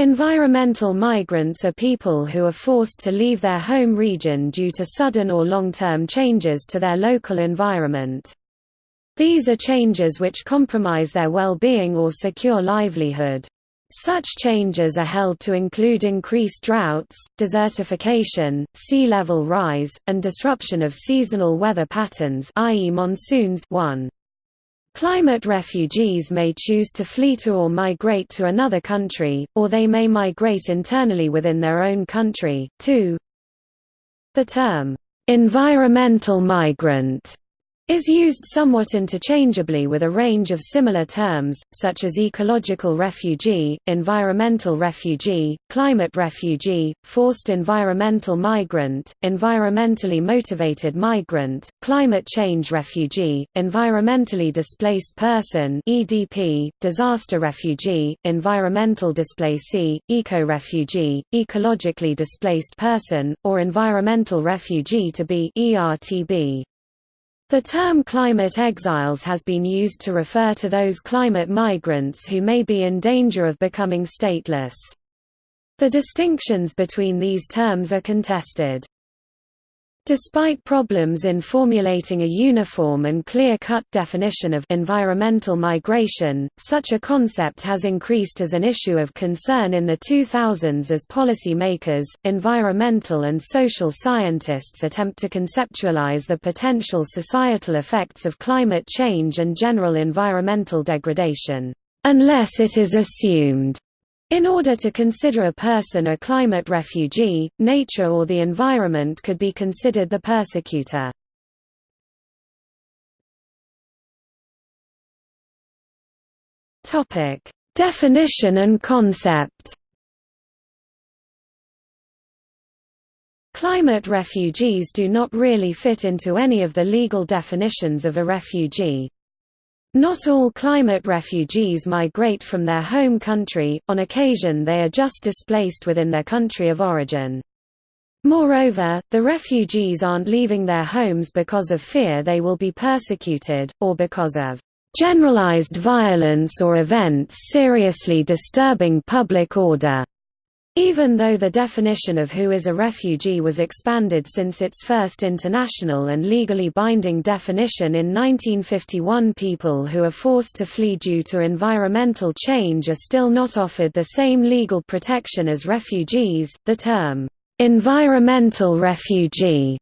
Environmental migrants are people who are forced to leave their home region due to sudden or long-term changes to their local environment. These are changes which compromise their well-being or secure livelihood. Such changes are held to include increased droughts, desertification, sea level rise, and disruption of seasonal weather patterns i.e. monsoons 1. Climate refugees may choose to flee to or migrate to another country, or they may migrate internally within their own country. 2. The term, environmental migrant is used somewhat interchangeably with a range of similar terms, such as ecological refugee, environmental refugee, climate refugee, forced environmental migrant, environmentally motivated migrant, climate change refugee, environmentally displaced person (EDP), disaster refugee, environmental displacee, eco-refugee, ecologically displaced person, or environmental refugee to be ERTB. The term climate exiles has been used to refer to those climate migrants who may be in danger of becoming stateless. The distinctions between these terms are contested. Despite problems in formulating a uniform and clear-cut definition of environmental migration, such a concept has increased as an issue of concern in the 2000s as policy makers, environmental and social scientists attempt to conceptualize the potential societal effects of climate change and general environmental degradation, unless it is assumed in order to consider a person a climate refugee, nature or the environment could be considered the persecutor. Definition and concept Climate refugees do not really fit into any of the legal definitions of a refugee. Not all climate refugees migrate from their home country, on occasion they are just displaced within their country of origin. Moreover, the refugees aren't leaving their homes because of fear they will be persecuted, or because of generalized violence or events seriously disturbing public order. Even though the definition of who is a refugee was expanded since its first international and legally binding definition in 1951 people who are forced to flee due to environmental change are still not offered the same legal protection as refugees. The term, environmental refugee,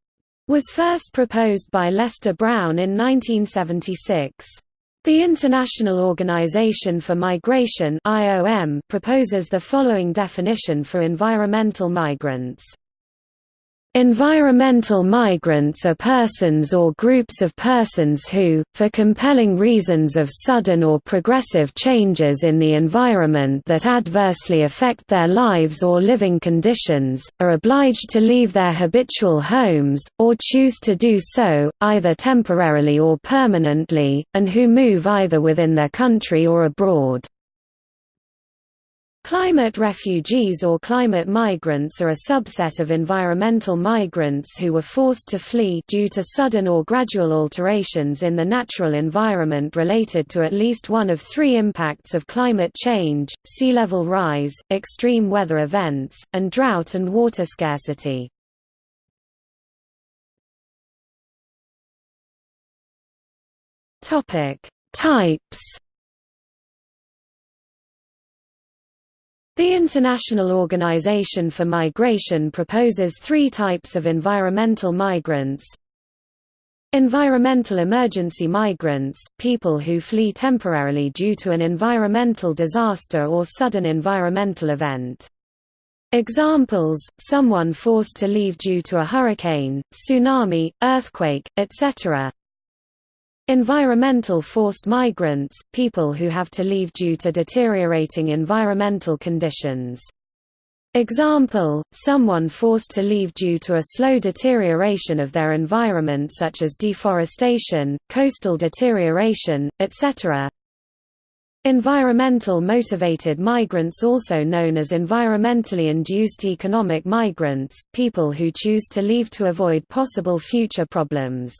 was first proposed by Lester Brown in 1976. The International Organization for Migration proposes the following definition for environmental migrants. Environmental migrants are persons or groups of persons who, for compelling reasons of sudden or progressive changes in the environment that adversely affect their lives or living conditions, are obliged to leave their habitual homes, or choose to do so, either temporarily or permanently, and who move either within their country or abroad. Climate refugees or climate migrants are a subset of environmental migrants who were forced to flee due to sudden or gradual alterations in the natural environment related to at least one of three impacts of climate change, sea level rise, extreme weather events, and drought and water scarcity. Types The International Organization for Migration proposes three types of environmental migrants. Environmental emergency migrants, people who flee temporarily due to an environmental disaster or sudden environmental event. Examples, someone forced to leave due to a hurricane, tsunami, earthquake, etc. Environmental forced migrants, people who have to leave due to deteriorating environmental conditions. Example, someone forced to leave due to a slow deterioration of their environment such as deforestation, coastal deterioration, etc. Environmental motivated migrants also known as environmentally induced economic migrants, people who choose to leave to avoid possible future problems.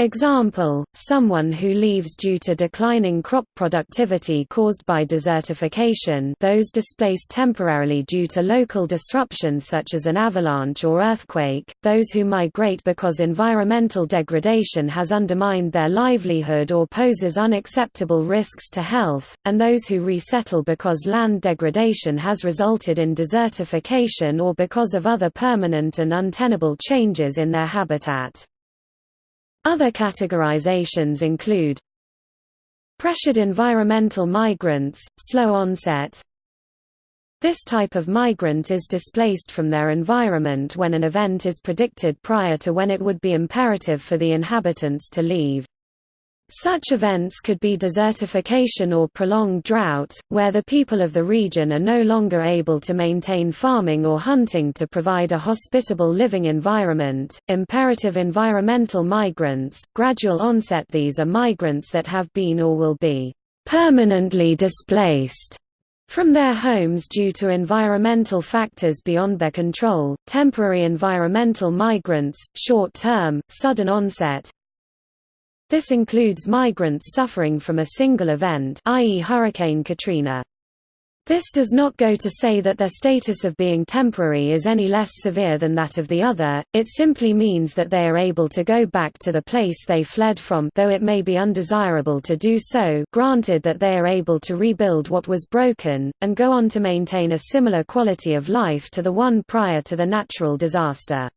Example, someone who leaves due to declining crop productivity caused by desertification. Those displaced temporarily due to local disruptions such as an avalanche or earthquake, those who migrate because environmental degradation has undermined their livelihood or poses unacceptable risks to health, and those who resettle because land degradation has resulted in desertification or because of other permanent and untenable changes in their habitat. Other categorizations include Pressured environmental migrants, slow onset This type of migrant is displaced from their environment when an event is predicted prior to when it would be imperative for the inhabitants to leave. Such events could be desertification or prolonged drought, where the people of the region are no longer able to maintain farming or hunting to provide a hospitable living environment. Imperative environmental migrants, gradual onset. These are migrants that have been or will be permanently displaced from their homes due to environmental factors beyond their control, temporary environmental migrants, short-term, sudden onset, this includes migrants suffering from a single event i.e. Hurricane Katrina. This does not go to say that their status of being temporary is any less severe than that of the other, it simply means that they are able to go back to the place they fled from though it may be undesirable to do so granted that they are able to rebuild what was broken, and go on to maintain a similar quality of life to the one prior to the natural disaster.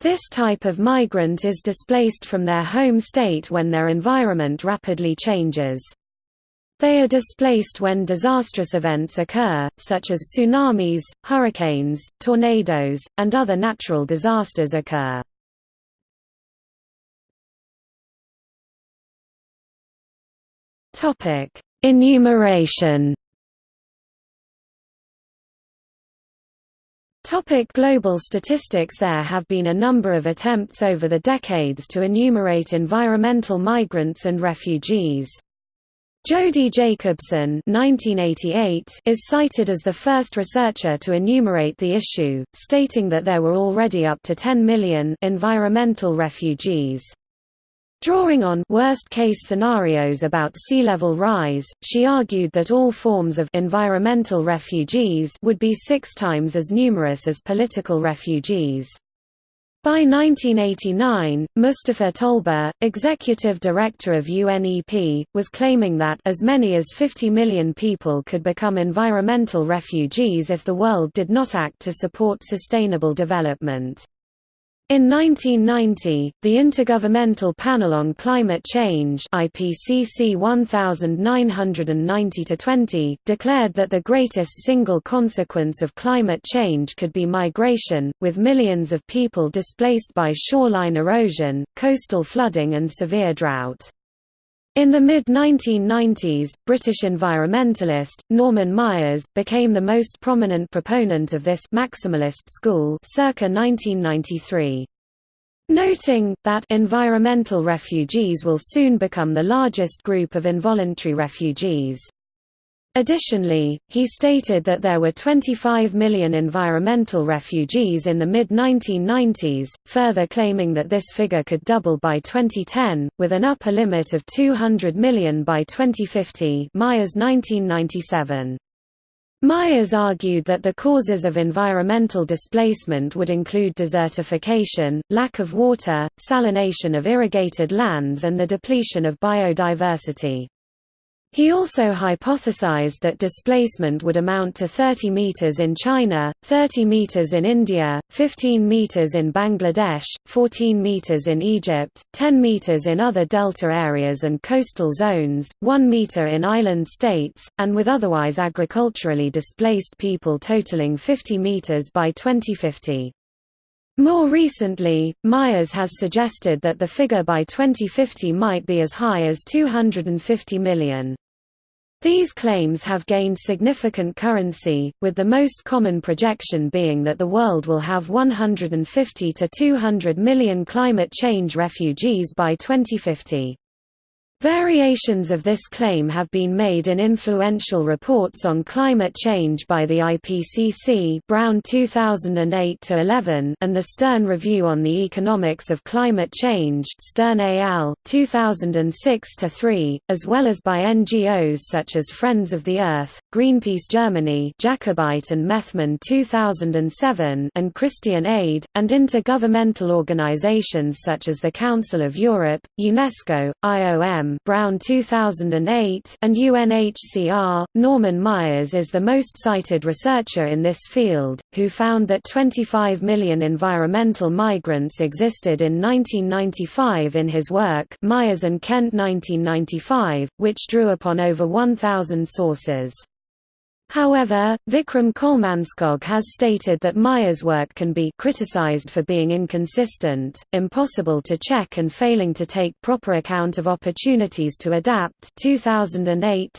This type of migrant is displaced from their home state when their environment rapidly changes. They are displaced when disastrous events occur, such as tsunamis, hurricanes, tornadoes, and other natural disasters occur. Enumeration Topic global statistics There have been a number of attempts over the decades to enumerate environmental migrants and refugees. Jodi Jacobson 1988 is cited as the first researcher to enumerate the issue, stating that there were already up to 10 million environmental refugees. Drawing on worst-case scenarios about sea level rise, she argued that all forms of environmental refugees would be six times as numerous as political refugees. By 1989, Mostafa Tolba, executive director of UNEP, was claiming that as many as 50 million people could become environmental refugees if the world did not act to support sustainable development. In 1990, the Intergovernmental Panel on Climate Change IPCC 1990-20 declared that the greatest single consequence of climate change could be migration, with millions of people displaced by shoreline erosion, coastal flooding and severe drought. In the mid-1990s, British environmentalist, Norman Myers, became the most prominent proponent of this maximalist school circa 1993. Noting, that environmental refugees will soon become the largest group of involuntary refugees. Additionally, he stated that there were 25 million environmental refugees in the mid-1990s, further claiming that this figure could double by 2010, with an upper limit of 200 million by 2050 Myers 1997. Myers argued that the causes of environmental displacement would include desertification, lack of water, salination of irrigated lands and the depletion of biodiversity. He also hypothesized that displacement would amount to 30 meters in China, 30 meters in India, 15 meters in Bangladesh, 14 meters in Egypt, 10 meters in other delta areas and coastal zones, 1 meter in island states, and with otherwise agriculturally displaced people totaling 50 meters by 2050. More recently, Myers has suggested that the figure by 2050 might be as high as 250 million. These claims have gained significant currency, with the most common projection being that the world will have 150 to 200 million climate change refugees by 2050. Variations of this claim have been made in influential reports on climate change by the IPCC Brown 2008-11 and the Stern Review on the Economics of Climate Change Stern al. 2006-3, as well as by NGOs such as Friends of the Earth, Greenpeace Germany Jakobeit and Methmann 2007 and Christian Aid, and intergovernmental organizations such as the Council of Europe, UNESCO, IOM Brown 2008 and UNHCR. Norman Myers is the most cited researcher in this field, who found that 25 million environmental migrants existed in 1995 in his work Myers and Kent 1995, which drew upon over 1,000 sources. However, Vikram Kolmannskog has stated that Myers' work can be criticized for being inconsistent, impossible to check and failing to take proper account of opportunities to adapt 2008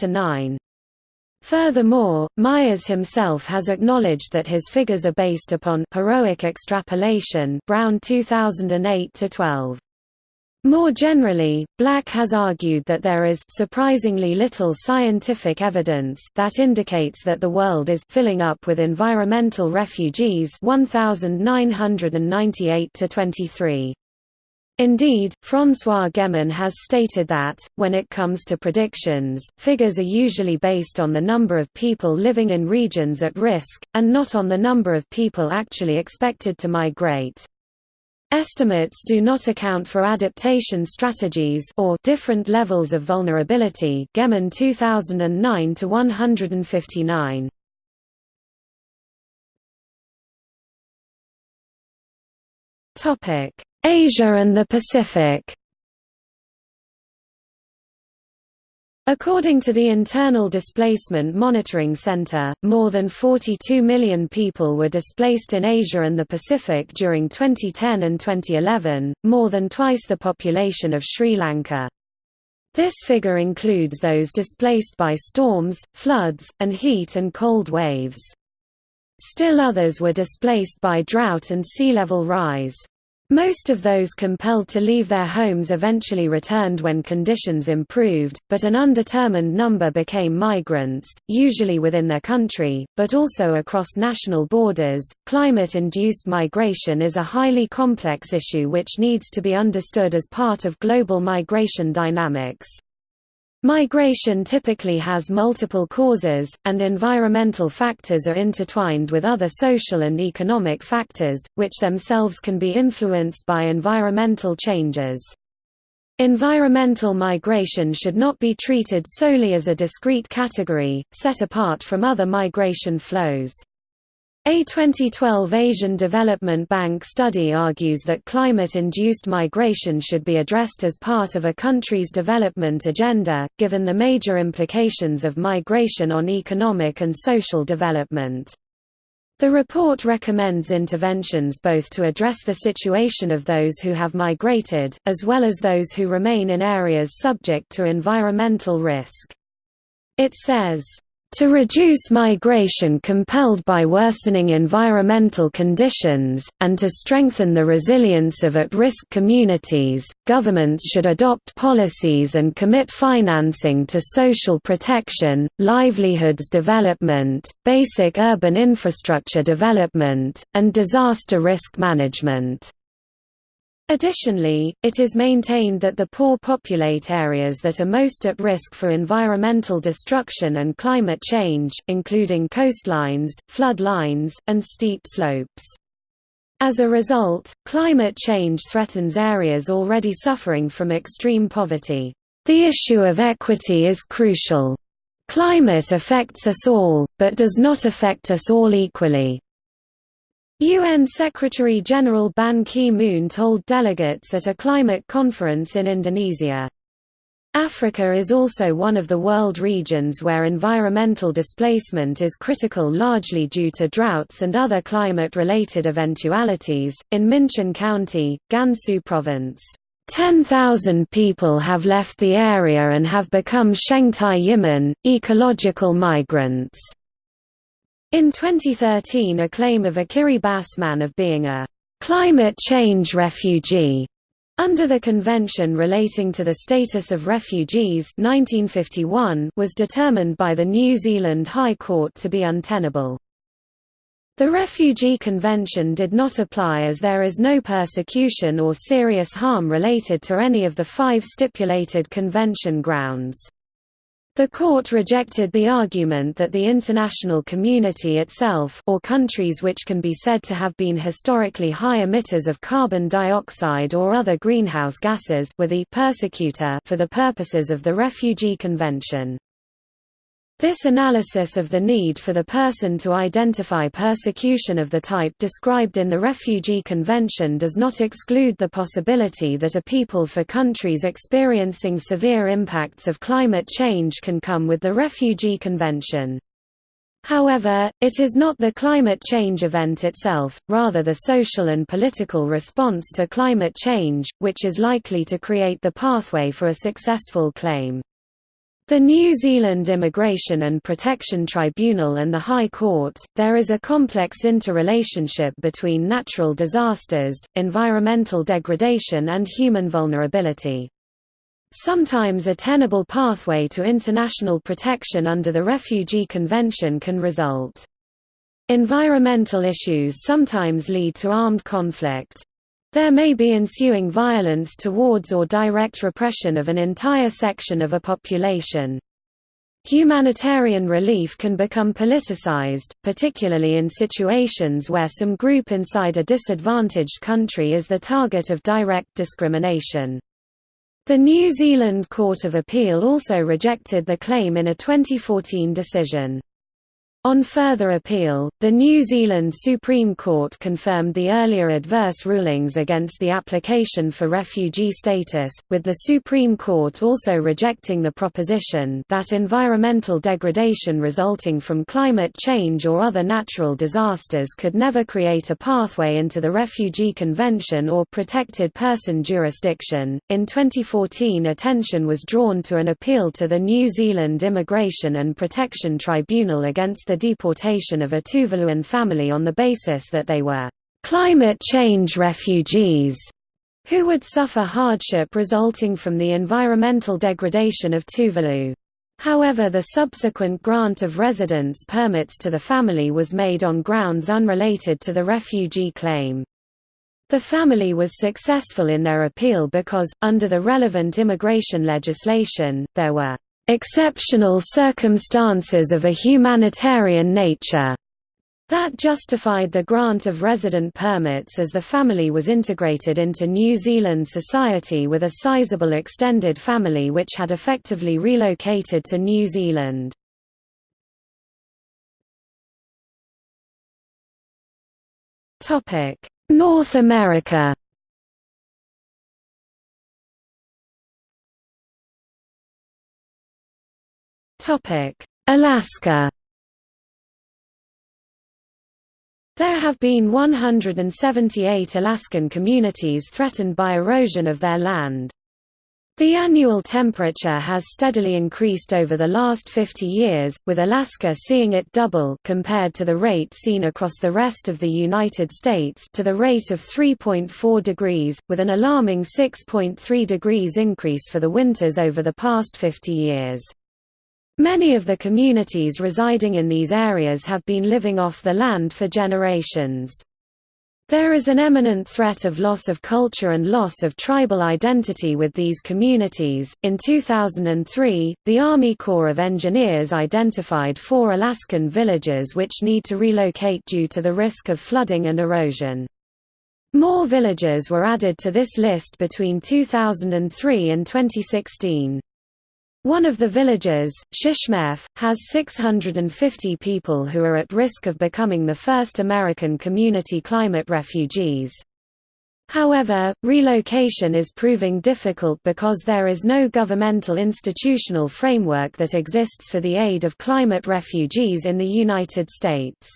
Furthermore, Myers himself has acknowledged that his figures are based upon heroic extrapolation Brown 2008-12. More generally, Black has argued that there is surprisingly little scientific evidence that indicates that the world is filling up with environmental refugees 1998 to 23. Indeed, François Gemenne has stated that, when it comes to predictions, figures are usually based on the number of people living in regions at risk, and not on the number of people actually expected to migrate. Estimates do not account for adaptation strategies or different levels of vulnerability. Gemenne 2009 to 159. Topic: Asia and the Pacific. According to the Internal Displacement Monitoring Center, more than 42 million people were displaced in Asia and the Pacific during 2010 and 2011, more than twice the population of Sri Lanka. This figure includes those displaced by storms, floods, and heat and cold waves. Still others were displaced by drought and sea level rise. Most of those compelled to leave their homes eventually returned when conditions improved, but an undetermined number became migrants, usually within their country, but also across national borders. Climate induced migration is a highly complex issue which needs to be understood as part of global migration dynamics. Migration typically has multiple causes, and environmental factors are intertwined with other social and economic factors, which themselves can be influenced by environmental changes. Environmental migration should not be treated solely as a discrete category, set apart from other migration flows. A 2012 Asian Development Bank study argues that climate-induced migration should be addressed as part of a country's development agenda, given the major implications of migration on economic and social development. The report recommends interventions both to address the situation of those who have migrated, as well as those who remain in areas subject to environmental risk. It says, to reduce migration compelled by worsening environmental conditions, and to strengthen the resilience of at-risk communities, governments should adopt policies and commit financing to social protection, livelihoods development, basic urban infrastructure development, and disaster risk management. Additionally, it is maintained that the poor populate areas that are most at risk for environmental destruction and climate change, including coastlines, flood lines, and steep slopes. As a result, climate change threatens areas already suffering from extreme poverty. The issue of equity is crucial. Climate affects us all, but does not affect us all equally. UN Secretary-General Ban Ki-moon told delegates at a climate conference in Indonesia. Africa is also one of the world regions where environmental displacement is critical largely due to droughts and other climate-related eventualities. In Minqin County, Gansu Province, 10,000 people have left the area and have become Shengtai Yimin, ecological migrants. In 2013 a claim of a Kiribati man of being a «climate change refugee» under the Convention relating to the status of refugees 1951 was determined by the New Zealand High Court to be untenable. The Refugee Convention did not apply as there is no persecution or serious harm related to any of the five stipulated convention grounds. The court rejected the argument that the international community itself or countries which can be said to have been historically high emitters of carbon dioxide or other greenhouse gases were the persecutor for the purposes of the Refugee Convention. This analysis of the need for the person to identify persecution of the type described in the Refugee Convention does not exclude the possibility that a people for countries experiencing severe impacts of climate change can come with the Refugee Convention. However, it is not the climate change event itself, rather the social and political response to climate change, which is likely to create the pathway for a successful claim. The New Zealand Immigration and Protection Tribunal and the High Court, there is a complex interrelationship between natural disasters, environmental degradation and human vulnerability. Sometimes a tenable pathway to international protection under the Refugee Convention can result. Environmental issues sometimes lead to armed conflict. There may be ensuing violence towards or direct repression of an entire section of a population. Humanitarian relief can become politicized, particularly in situations where some group inside a disadvantaged country is the target of direct discrimination. The New Zealand Court of Appeal also rejected the claim in a 2014 decision. On further appeal, the New Zealand Supreme Court confirmed the earlier adverse rulings against the application for refugee status, with the Supreme Court also rejecting the proposition that environmental degradation resulting from climate change or other natural disasters could never create a pathway into the Refugee Convention or protected person jurisdiction. In 2014, attention was drawn to an appeal to the New Zealand Immigration and Protection Tribunal against the deportation of a Tuvaluan family on the basis that they were climate change refugees who would suffer hardship resulting from the environmental degradation of Tuvalu. However the subsequent grant of residence permits to the family was made on grounds unrelated to the refugee claim. The family was successful in their appeal because, under the relevant immigration legislation, there were exceptional circumstances of a humanitarian nature that justified the grant of resident permits as the family was integrated into New Zealand society with a sizable extended family which had effectively relocated to New Zealand. North America Alaska There have been 178 Alaskan communities threatened by erosion of their land. The annual temperature has steadily increased over the last 50 years, with Alaska seeing it double compared to the rate seen across the rest of the United States to the rate of 3.4 degrees, with an alarming 6.3 degrees increase for the winters over the past 50 years. Many of the communities residing in these areas have been living off the land for generations. There is an imminent threat of loss of culture and loss of tribal identity with these communities. In 2003, the Army Corps of Engineers identified four Alaskan villages which need to relocate due to the risk of flooding and erosion. More villages were added to this list between 2003 and 2016. One of the villages, Shishmaref, has 650 people who are at risk of becoming the first American community climate refugees. However, relocation is proving difficult because there is no governmental institutional framework that exists for the aid of climate refugees in the United States.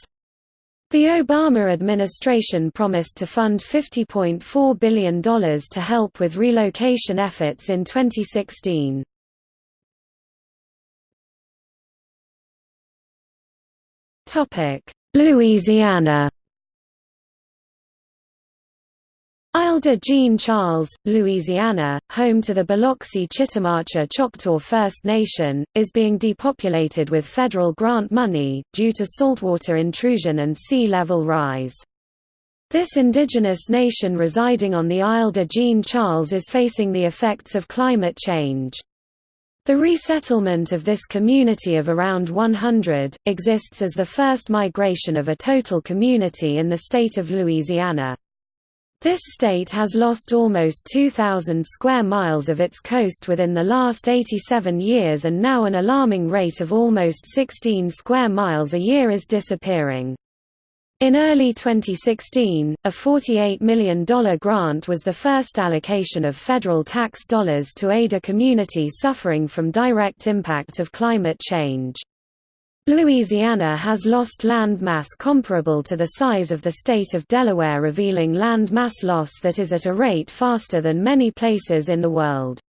The Obama administration promised to fund $50.4 billion to help with relocation efforts in 2016. Louisiana Isle de Jean Charles, Louisiana, home to the Biloxi Chitimacha Choctaw First Nation, is being depopulated with federal grant money, due to saltwater intrusion and sea level rise. This indigenous nation residing on the Isle de Jean Charles is facing the effects of climate change. The resettlement of this community of around 100, exists as the first migration of a total community in the state of Louisiana. This state has lost almost 2,000 square miles of its coast within the last 87 years and now an alarming rate of almost 16 square miles a year is disappearing. In early 2016, a $48 million grant was the first allocation of federal tax dollars to aid a community suffering from direct impact of climate change. Louisiana has lost land mass comparable to the size of the state of Delaware revealing land mass loss that is at a rate faster than many places in the world.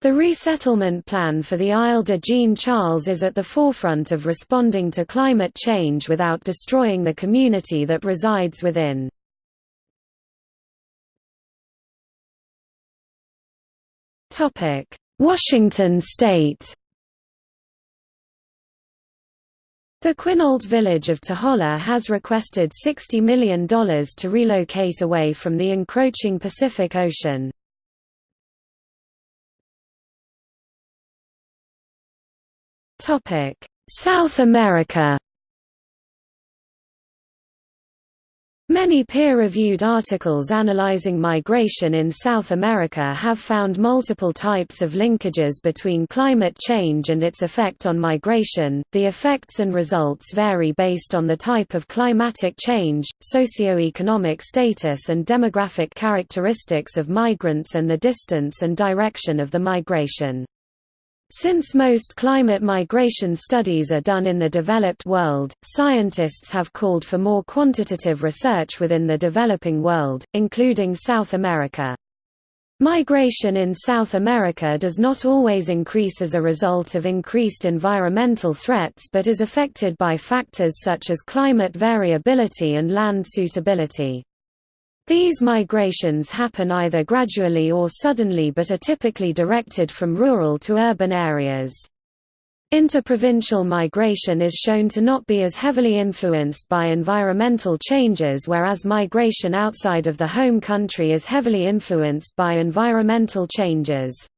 The resettlement plan for the Isle de Jean Charles is at the forefront of responding to climate change without destroying the community that resides within. Washington state The Quinault village of Taholah has requested $60 million to relocate away from the encroaching Pacific Ocean. South America Many peer-reviewed articles analyzing migration in South America have found multiple types of linkages between climate change and its effect on migration. The effects and results vary based on the type of climatic change, socioeconomic status and demographic characteristics of migrants and the distance and direction of the migration. Since most climate migration studies are done in the developed world, scientists have called for more quantitative research within the developing world, including South America. Migration in South America does not always increase as a result of increased environmental threats but is affected by factors such as climate variability and land suitability. These migrations happen either gradually or suddenly but are typically directed from rural to urban areas. Interprovincial migration is shown to not be as heavily influenced by environmental changes whereas migration outside of the home country is heavily influenced by environmental changes.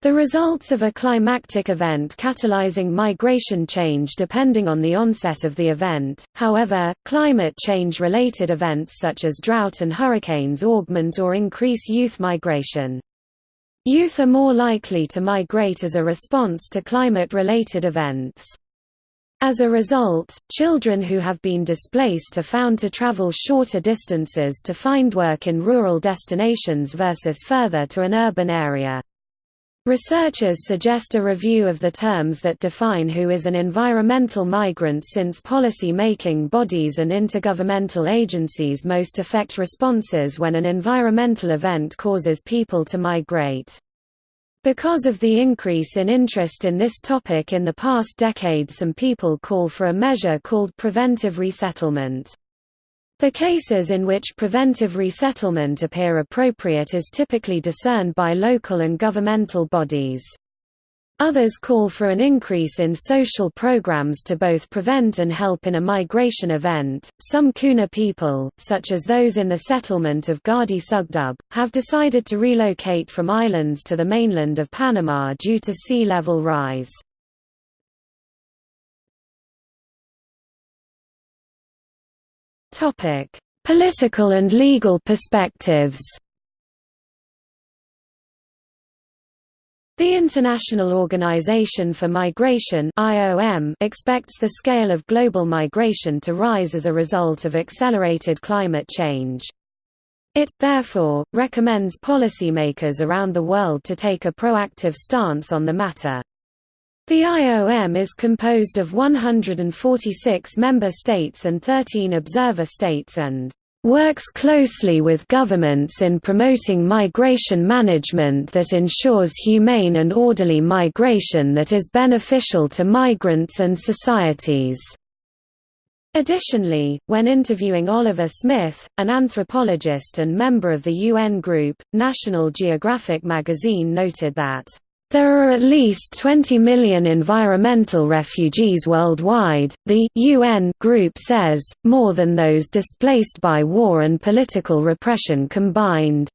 The results of a climactic event catalyzing migration change depending on the onset of the event, however, climate change-related events such as drought and hurricanes augment or increase youth migration. Youth are more likely to migrate as a response to climate-related events. As a result, children who have been displaced are found to travel shorter distances to find work in rural destinations versus further to an urban area. Researchers suggest a review of the terms that define who is an environmental migrant since policy-making bodies and intergovernmental agencies most affect responses when an environmental event causes people to migrate. Because of the increase in interest in this topic in the past decade some people call for a measure called preventive resettlement. The cases in which preventive resettlement appear appropriate is typically discerned by local and governmental bodies. Others call for an increase in social programs to both prevent and help in a migration event. Some Kuna people, such as those in the settlement of Gardi Sugdub, have decided to relocate from islands to the mainland of Panama due to sea level rise. Topic: Political and legal perspectives. The International Organization for Migration (IOM) expects the scale of global migration to rise as a result of accelerated climate change. It, therefore, recommends policymakers around the world to take a proactive stance on the matter. The IOM is composed of 146 member states and 13 observer states and works closely with governments in promoting migration management that ensures humane and orderly migration that is beneficial to migrants and societies. Additionally, when interviewing Oliver Smith, an anthropologist and member of the UN group, National Geographic magazine noted that there are at least 20 million environmental refugees worldwide, the UN group says, more than those displaced by war and political repression combined.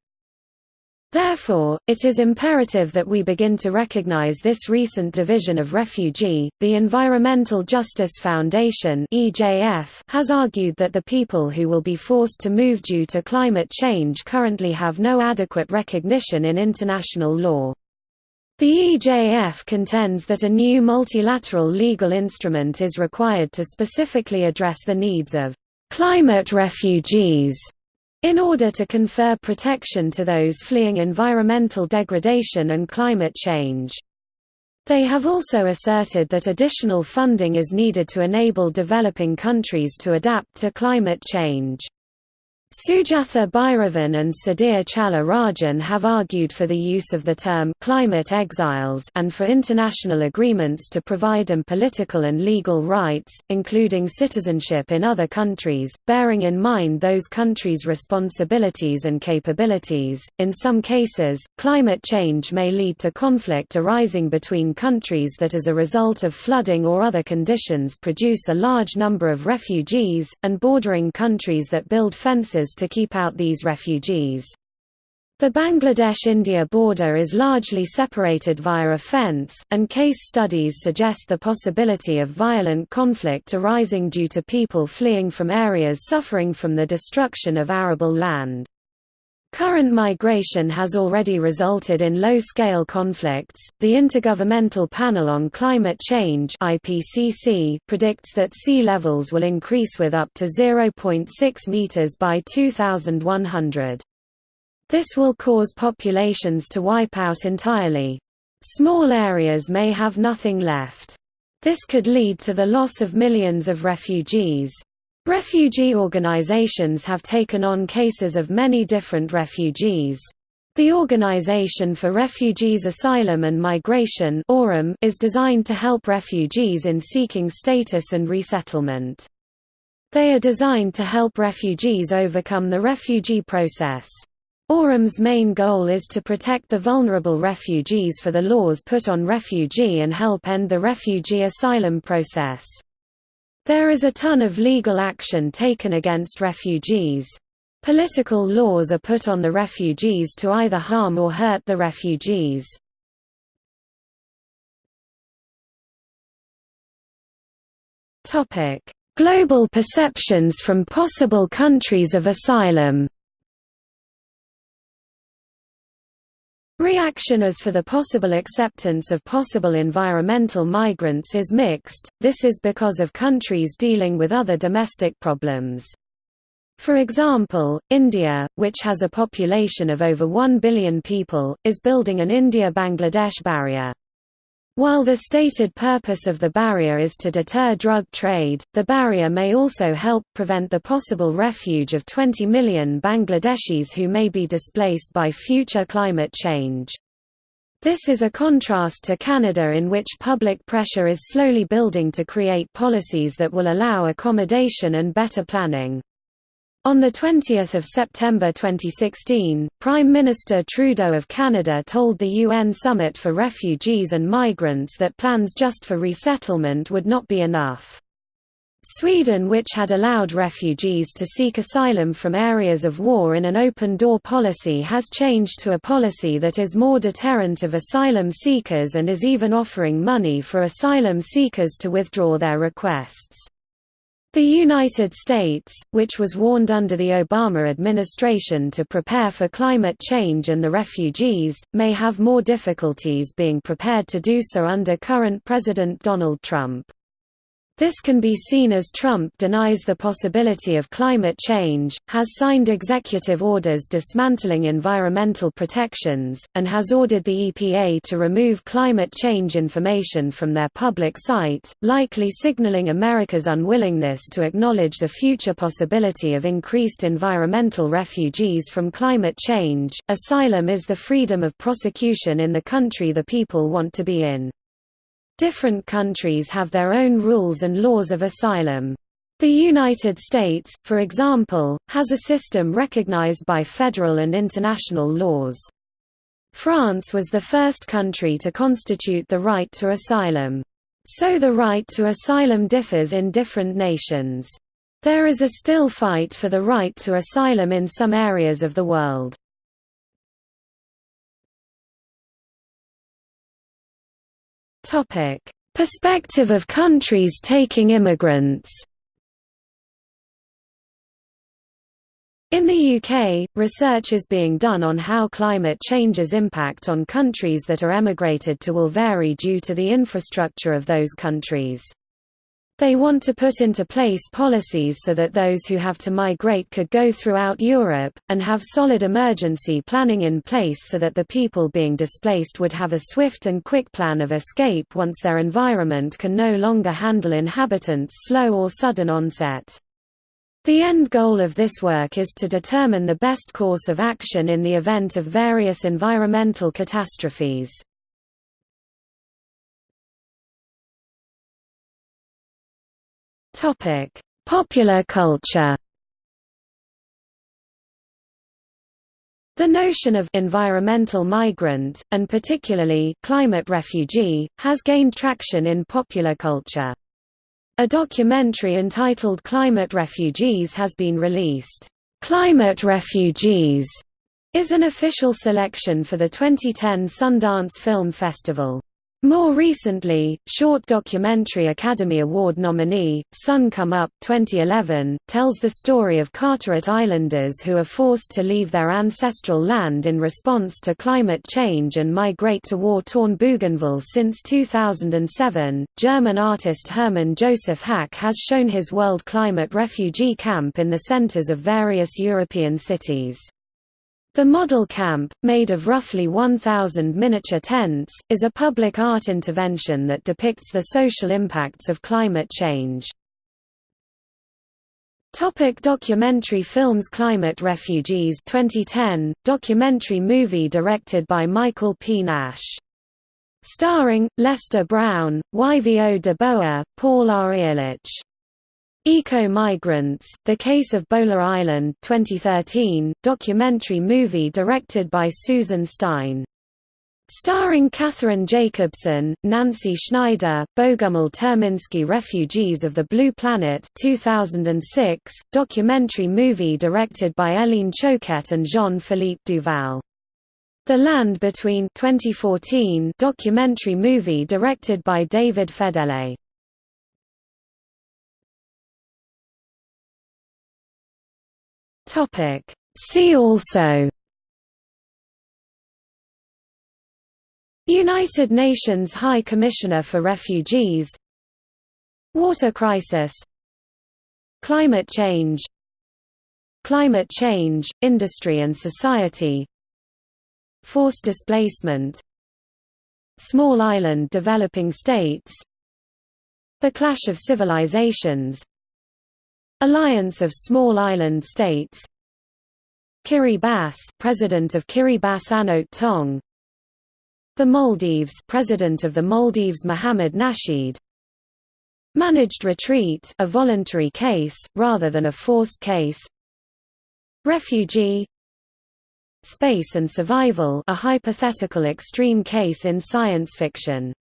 Therefore, it is imperative that we begin to recognize this recent division of refugee. The Environmental Justice Foundation (EJF) has argued that the people who will be forced to move due to climate change currently have no adequate recognition in international law. The EJF contends that a new multilateral legal instrument is required to specifically address the needs of climate refugees in order to confer protection to those fleeing environmental degradation and climate change. They have also asserted that additional funding is needed to enable developing countries to adapt to climate change. Sujatha Byravan and Sudhir Chella Rajan have argued for the use of the term «climate exiles» and for international agreements to provide them political and legal rights, including citizenship in other countries, bearing in mind those countries' responsibilities and capabilities. In some cases, climate change may lead to conflict arising between countries that as a result of flooding or other conditions produce a large number of refugees, and bordering countries that build fences to keep out these refugees. The Bangladesh-India border is largely separated via a fence, and case studies suggest the possibility of violent conflict arising due to people fleeing from areas suffering from the destruction of arable land. Current migration has already resulted in low-scale conflicts. The Intergovernmental Panel on Climate Change (IPCC) predicts that sea levels will increase with up to 0.6 meters by 2100. This will cause populations to wipe out entirely. Small areas may have nothing left. This could lead to the loss of millions of refugees. Refugee organizations have taken on cases of many different refugees. The Organization for Refugees Asylum and Migration is designed to help refugees in seeking status and resettlement. They are designed to help refugees overcome the refugee process. ORAM's main goal is to protect the vulnerable refugees for the laws put on refugee and help end the refugee asylum process. There is a ton of legal action taken against refugees. Political laws are put on the refugees to either harm or hurt the refugees. Global perceptions from possible countries of asylum Reaction as for the possible acceptance of possible environmental migrants is mixed, this is because of countries dealing with other domestic problems. For example, India, which has a population of over 1 billion people, is building an India-Bangladesh barrier. While the stated purpose of the barrier is to deter drug trade, the barrier may also help prevent the possible refuge of 20 million Bangladeshis who may be displaced by future climate change. This is a contrast to Canada in which public pressure is slowly building to create policies that will allow accommodation and better planning. On 20 September 2016, Prime Minister Trudeau of Canada told the UN Summit for Refugees and Migrants that plans just for resettlement would not be enough. Sweden which had allowed refugees to seek asylum from areas of war in an open-door policy has changed to a policy that is more deterrent of asylum seekers and is even offering money for asylum seekers to withdraw their requests. The United States, which was warned under the Obama administration to prepare for climate change and the refugees, may have more difficulties being prepared to do so under current President Donald Trump. This can be seen as Trump denies the possibility of climate change, has signed executive orders dismantling environmental protections, and has ordered the EPA to remove climate change information from their public site, likely signaling America's unwillingness to acknowledge the future possibility of increased environmental refugees from climate change. Asylum is the freedom of prosecution in the country the people want to be in. Different countries have their own rules and laws of asylum. The United States, for example, has a system recognized by federal and international laws. France was the first country to constitute the right to asylum. So the right to asylum differs in different nations. There is a still fight for the right to asylum in some areas of the world. Perspective of countries taking immigrants In the UK, research is being done on how climate change's impact on countries that are emigrated to will vary due to the infrastructure of those countries. They want to put into place policies so that those who have to migrate could go throughout Europe, and have solid emergency planning in place so that the people being displaced would have a swift and quick plan of escape once their environment can no longer handle inhabitants' slow or sudden onset. The end goal of this work is to determine the best course of action in the event of various environmental catastrophes. Popular culture The notion of environmental migrant, and particularly climate refugee, has gained traction in popular culture. A documentary entitled Climate Refugees has been released. Climate Refugees is an official selection for the 2010 Sundance Film Festival. More recently, short documentary Academy Award nominee, Sun Come Up 2011, tells the story of Carteret Islanders who are forced to leave their ancestral land in response to climate change and migrate to war-torn Bougainville since 2007. German artist Hermann Josef Hack has shown his World Climate Refugee Camp in the centers of various European cities. The model camp, made of roughly 1,000 miniature tents, is a public art intervention that depicts the social impacts of climate change. Topic documentary films Climate Refugees 2010, documentary movie directed by Michael P. Nash. Starring, Lester Brown, Yvo de Boer, Paul R. Ehrlich Eco-Migrants, The Case of Bhola Island 2013, documentary movie directed by Susan Stein. Starring Katherine Jacobson, Nancy Schneider, Bogumil Terminski Refugees of the Blue Planet 2006, documentary movie directed by Hélène Choquette and Jean-Philippe Duval. The Land Between 2014, documentary movie directed by David Fedele. Topic. See also United Nations High Commissioner for Refugees Water crisis Climate change Climate change, industry and society Forced displacement Small island developing states The clash of civilizations Alliance of Small Island States. Kiribati President of Kiribati Anote Tong. The Maldives President of the Maldives Mohamed Nasheed. Managed retreat a voluntary case, rather than a forced case. Refugee. Space and survival a hypothetical extreme case in science fiction